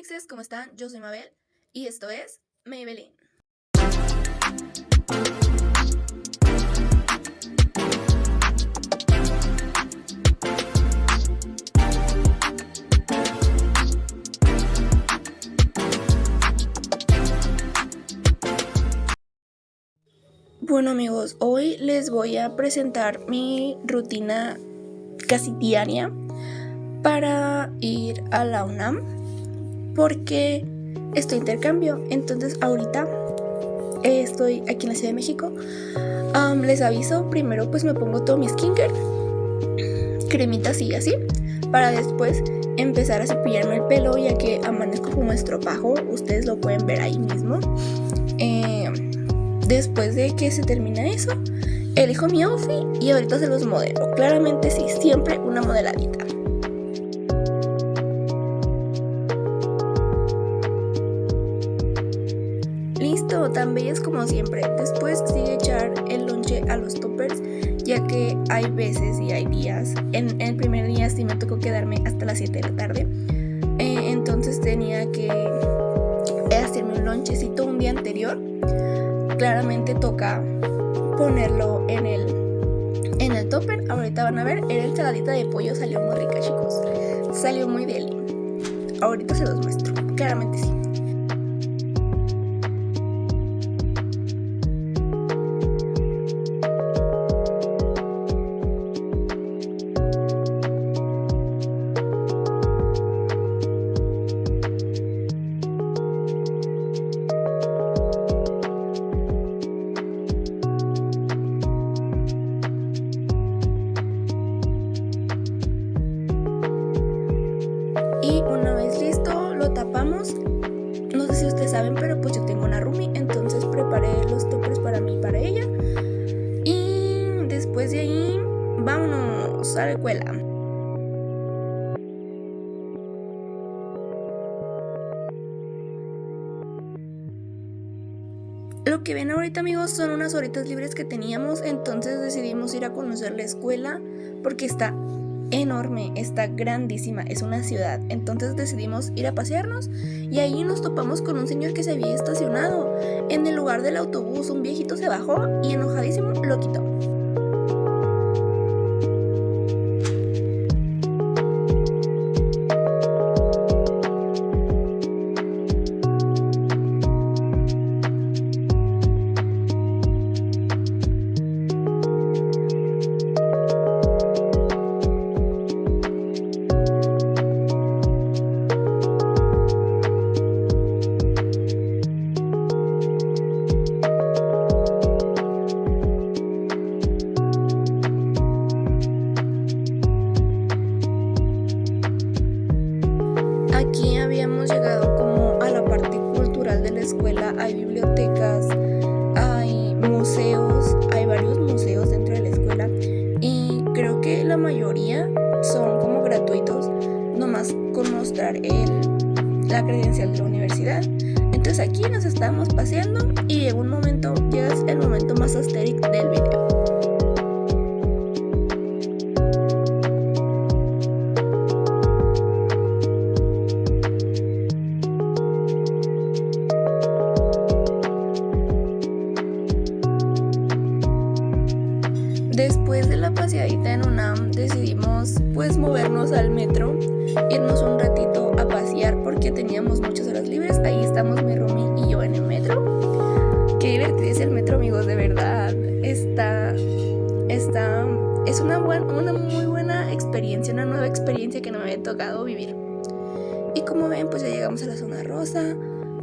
mixes, ¿cómo están? Yo soy Mabel y esto es Maybelline. Bueno amigos, hoy les voy a presentar mi rutina casi diaria para ir a la UNAM porque estoy intercambio. Entonces ahorita estoy aquí en la Ciudad de México. les aviso, primero pues me pongo todo mi skincare, cremitas y así, para después empezar a cepillarme el pelo ya que amanezco como estropajo, ustedes lo pueden ver ahí mismo. Eh, después de que se termina eso, elijo mi outfit y ahorita se los modelo. Claramente sí, siempre una modeladita. Tan bellas como siempre. Después sigue echar el lonche a los toppers, ya que hay veces y hay días. En, el primer día sí me tocó quedarme hasta las 7 de la tarde. Eh, entonces tenía que hacerme un lonchecito un día anterior. Claramente toca ponerlo en el, en el topper. Ahorita van a ver, era ensaladita de pollo, salió muy rica chicos. Salió muy deli. Ahorita se los muestro, claramente sí. Que ven ahorita amigos son unas horitas libres que teníamos, entonces decidimos ir a conocer la escuela porque está enorme, está grandísima, es una ciudad. Entonces decidimos ir a pasearnos y ahí nos topamos con un señor que se había estacionado. En el lugar del autobús un viejito se bajó y enojadísimo lo quitó. Mayoría son como gratuitos, nomás con mostrar el, la credencial de la universidad. Entonces aquí nos estábamos paseando y en un momento llega el momento más asteric del video. Después de la paseadita en decidimos pues movernos al metro, irnos un ratito a pasear porque teníamos muchas horas libres. Ahí estamos mi Rumi y yo en el metro. Qué divertido es el metro amigos, de verdad. Está, está, es una, una muy buena experiencia, una nueva experiencia que no me había tocado vivir. Y como ven pues ya llegamos a la zona rosa,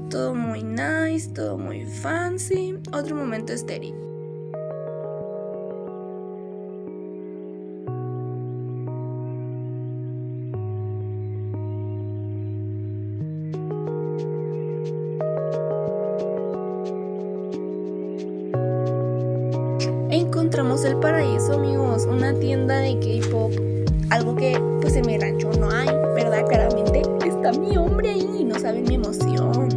todo muy nice, todo muy fancy. Otro momento estéril. Encontramos el paraíso, amigos, una tienda de K-pop, algo que pues en mi rancho no hay, ¿verdad? Claramente está mi hombre ahí, no saben mi emoción.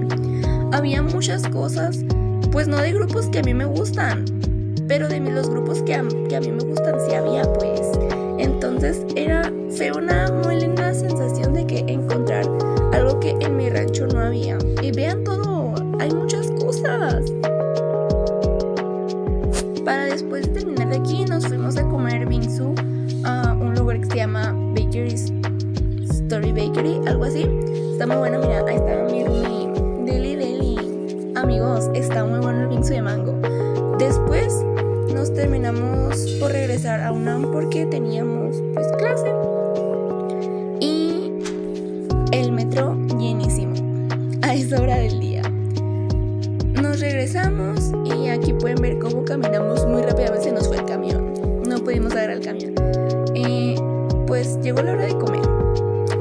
Había muchas cosas, pues no de grupos que a mí me gustan, pero de los grupos que a, que a mí me gustan sí había, pues. Entonces era, fue una muy linda sensación de que encontrar algo que en mi rancho no había. Aquí nos fuimos a comer bingsu a un lugar que se llama Bakery's Story Bakery, algo así. Está muy bueno, mira, ahí está mi. Deli Deli. Amigos, está muy bueno el bingsu de mango. Después nos terminamos por regresar a UNAM porque teníamos pues clase. Y el metro llenísimo a esa hora del día. Nos regresamos y aquí pueden ver cómo caminamos muy rápidamente. Agarrar el camión. Eh, pues llegó la hora de comer.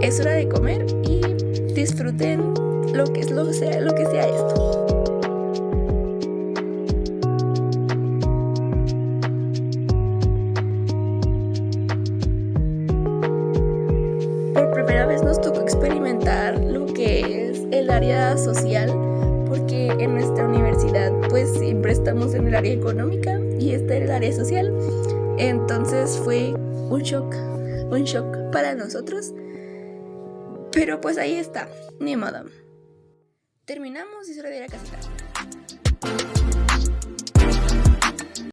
Es hora de comer y disfruten lo que, es, lo, sea, lo que sea esto. Entonces fue un shock, un shock para nosotros. Pero pues ahí está, ni modo. Terminamos y hora de ir a casita.